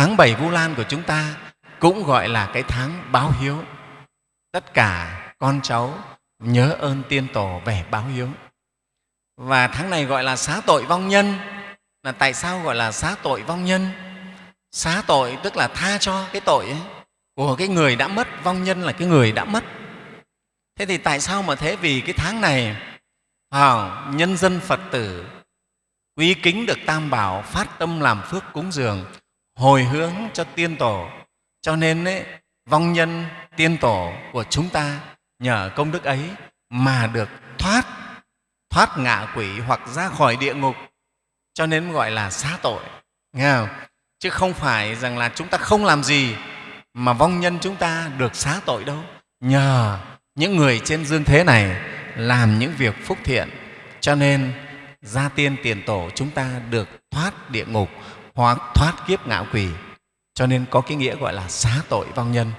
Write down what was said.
tháng bảy vu lan của chúng ta cũng gọi là cái tháng báo hiếu. Tất cả con cháu nhớ ơn tiên tổ về báo hiếu. Và tháng này gọi là xá tội vong nhân. Là tại sao gọi là xá tội vong nhân? Xá tội tức là tha cho cái tội ấy, của cái người đã mất vong nhân là cái người đã mất. Thế thì tại sao mà thế? Vì cái tháng này à, nhân dân phật tử quý kính được tam bảo phát tâm làm phước cúng dường hồi hướng cho tiên tổ. Cho nên ấy, vong nhân tiên tổ của chúng ta nhờ công đức ấy mà được thoát thoát ngạ quỷ hoặc ra khỏi địa ngục. Cho nên gọi là xá tội. Nghe không? chứ không phải rằng là chúng ta không làm gì mà vong nhân chúng ta được xá tội đâu. Nhờ những người trên dương thế này làm những việc phúc thiện. Cho nên gia tiên tiền tổ chúng ta được thoát địa ngục hoặc thoát kiếp ngạo quỷ. Cho nên có cái nghĩa gọi là xá tội vong nhân.